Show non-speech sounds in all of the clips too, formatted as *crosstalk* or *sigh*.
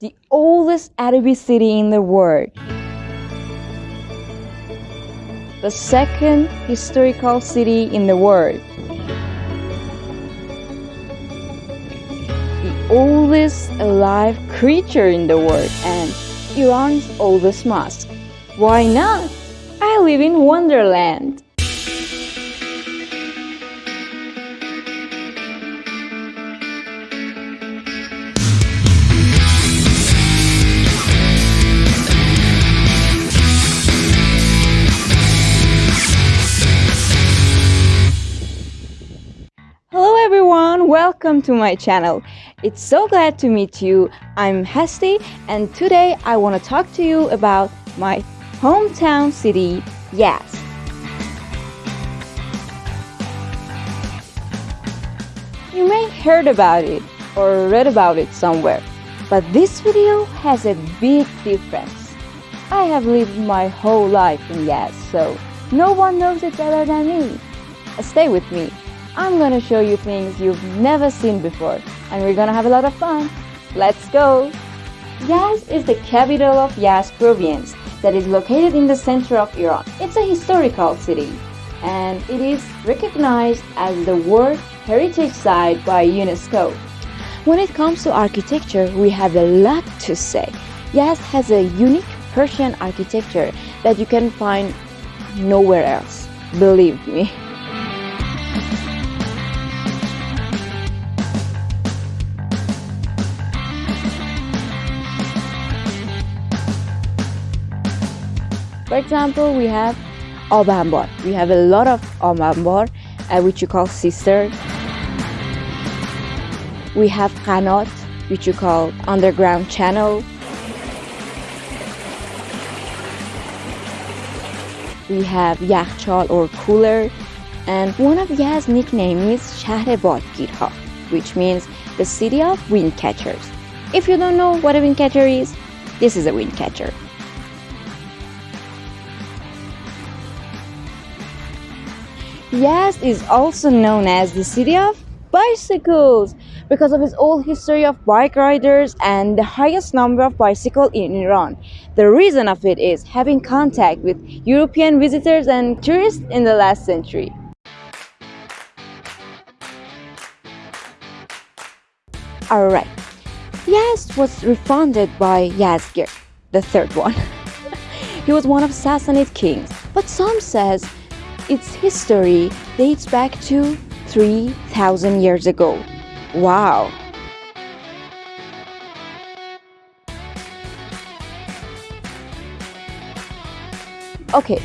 the oldest Arabic city in the world. The second historical city in the world. The oldest alive creature in the world and Iran's oldest mosque. Why not? I live in Wonderland. Welcome to my channel. It's so glad to meet you. I'm Hesti and today I want to talk to you about my hometown city, Yazd. You may heard about it or read about it somewhere, but this video has a big difference. I have lived my whole life in Yazd, so no one knows it better than me. Stay with me. I'm gonna show you things you've never seen before, and we're gonna have a lot of fun. Let's go! Yazd is the capital of Yazd province that is located in the center of Iran. It's a historical city, and it is recognized as the World Heritage Site by UNESCO. When it comes to architecture, we have a lot to say. Yazd has a unique Persian architecture that you can find nowhere else. Believe me. For example, we have Ab Anbar. We have a lot of Ab Anbar, uh, which you call cistern. We have Qanat, which you call underground channel. We have Yakhchal or cooler. And one of Yazd's nickname is Shahr Badgirha, which means the city of wind catchers. If you don't know what a wind catcher is, this is a wind catcher. Yazd is also known as the city of bicycles because of its old history of bike riders and the highest number of bicycles in Iran. The reason of it is having contact with European visitors and tourists in the last century. Alright, Yazd was refounded by Yazdegerd, the third one. *laughs* he was one of Sassanid kings, but some says its history dates back to 3,000 years ago. Wow! Okay,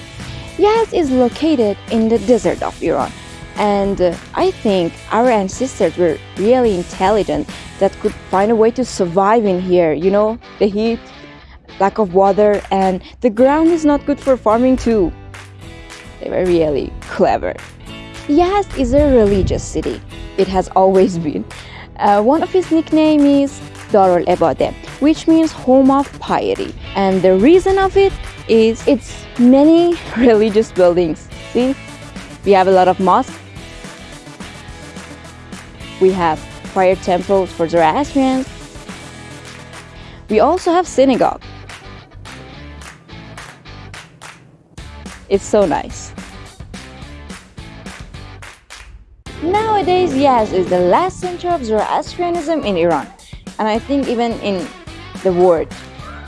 Yazd is located in the desert of Iran and uh, I think our ancestors were really intelligent that could find a way to survive in here, you know, the heat, lack of water and the ground is not good for farming too. They were really clever. Yazd is a religious city. It has always *laughs* been. Uh, one of its nicknames is Darul Ibadah, which means home of piety. And the reason of it is its many *laughs* religious buildings. See, we have a lot of mosques. We have fire temples for Zoroastrians. We also have synagogue. It's so nice. Nowadays, Yazd is the last center of Zoroastrianism in Iran, and I think even in the world.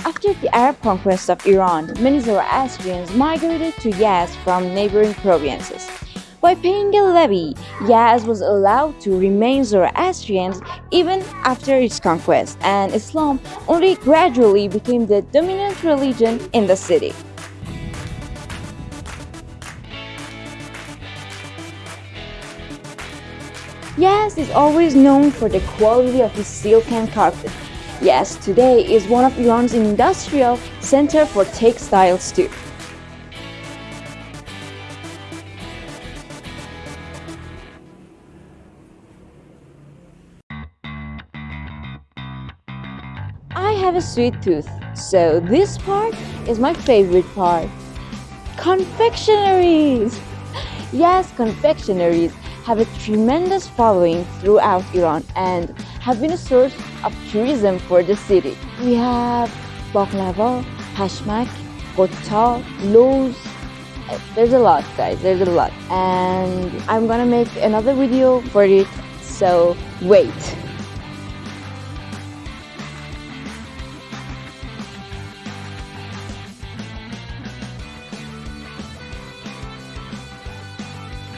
After the Arab conquest of Iran, many Zoroastrians migrated to Yazd from neighboring provinces. By paying a levy, Yazd was allowed to remain Zoroastrians even after its conquest, and Islam only gradually became the dominant religion in the city. Yazd is always known for the quality of its silken carpet. Yazd today is one of Iran's industrial center for textiles too. I have a sweet tooth, so this part is my favorite part. Confectionaries! *laughs* Yes, confectionaries have a tremendous following throughout Iran and have been a source of tourism for the city. We have baklava, pashmak, qottab, loaves. There's a lot, guys. There's a lot, and I'm gonna make another video for it. So wait.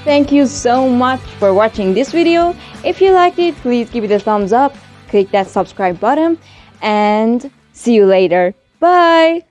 Thank you so much for watching this video. If you liked it, please give it a thumbs up, click that subscribe button, and see you later. Bye!